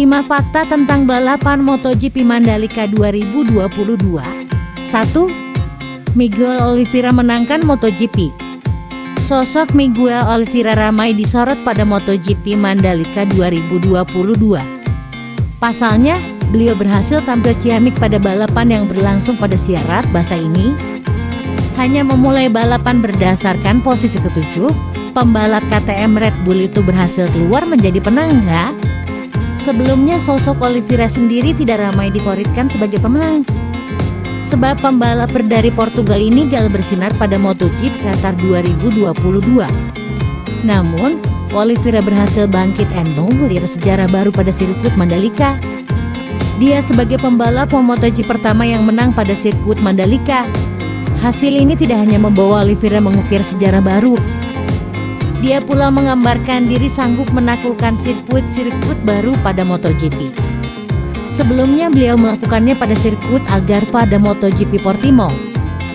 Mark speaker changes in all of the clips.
Speaker 1: 5 fakta tentang balapan MotoGP Mandalika 2022 1. Miguel Oliveira menangkan MotoGP Sosok Miguel Oliveira ramai disorot pada MotoGP Mandalika 2022 Pasalnya, beliau berhasil tampil ciamik pada balapan yang berlangsung pada syarat bahasa ini hanya memulai balapan berdasarkan posisi ketujuh, pembalap KTM Red Bull itu berhasil keluar menjadi penangga. Sebelumnya sosok Oliveira sendiri tidak ramai dikoritkan sebagai pemenang. Sebab pembalap dari Portugal ini gagal bersinar pada MotoGP Qatar 2022. Namun, Oliveira berhasil bangkit and mengulir sejarah baru pada sirkuit Mandalika. Dia sebagai pembalap MotoGP pertama yang menang pada sirkuit Mandalika Hasil ini tidak hanya membawa Oliveira mengukir sejarah baru, dia pula menggambarkan diri sanggup menaklukkan sirkuit-sirkuit baru pada MotoGP. Sebelumnya beliau melakukannya pada sirkuit Algarve dan MotoGP Portimao.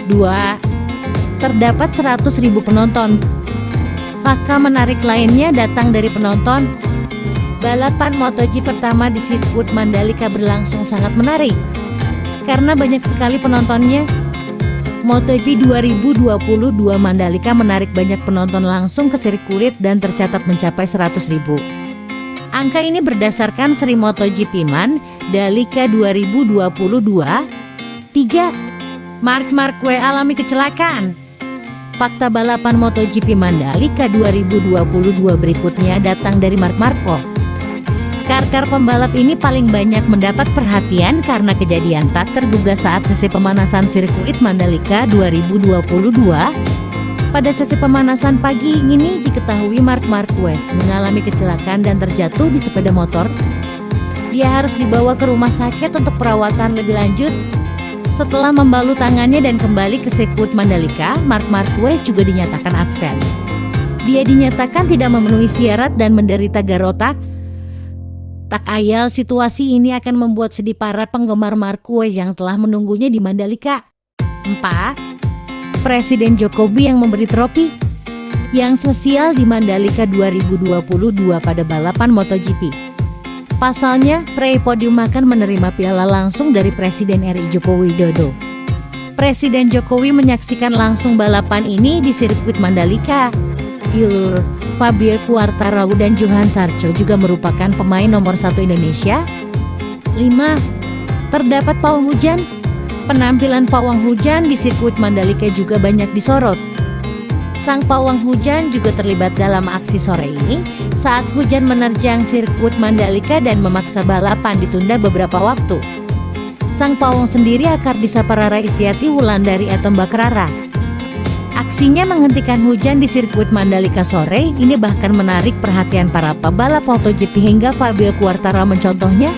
Speaker 1: 2. Terdapat 100.000 penonton. Fakta menarik lainnya datang dari penonton. Balapan MotoGP pertama di sirkuit Mandalika berlangsung sangat menarik. Karena banyak sekali penontonnya, MotoGP 2022 Mandalika menarik banyak penonton langsung ke sirkuit dan tercatat mencapai 100 ribu. Angka ini berdasarkan seri MotoGP Man Dalika 2022. 3. Mark Marquez alami kecelakaan. Fakta balapan MotoGP Mandalika 2022 berikutnya datang dari Mark Marquez. Karkar pembalap ini paling banyak mendapat perhatian karena kejadian tak terduga saat sesi pemanasan sirkuit Mandalika 2022. Pada sesi pemanasan pagi ini diketahui Mark Marquez mengalami kecelakaan dan terjatuh di sepeda motor. Dia harus dibawa ke rumah sakit untuk perawatan lebih lanjut. Setelah membalut tangannya dan kembali ke sirkuit Mandalika, Mark Marquez juga dinyatakan absen. Dia dinyatakan tidak memenuhi syarat dan menderita garotak Tak ayal situasi ini akan membuat sedih para penggemar Marquez yang telah menunggunya di Mandalika. 4. Presiden Jokowi yang memberi trofi yang sosial di Mandalika 2022 pada balapan MotoGP. Pasalnya, peraih podium akan menerima piala langsung dari Presiden RI Joko Widodo. Presiden Jokowi menyaksikan langsung balapan ini di sirkuit Mandalika. Yur, Fabio Quartararo dan Johan Sarcho juga merupakan pemain nomor satu Indonesia. 5. Terdapat pawang hujan. Penampilan pawang hujan di sirkuit Mandalika juga banyak disorot. Sang pawang hujan juga terlibat dalam aksi sore ini saat hujan menerjang sirkuit Mandalika dan memaksa balapan ditunda beberapa waktu. Sang pawang sendiri akar disapa Rara Istiati Wulandari atau Mbak Rara. Aksinya menghentikan hujan di sirkuit Mandalika sore ini bahkan menarik perhatian para pebalap MotoGP hingga Fabio Quartararo mencontohnya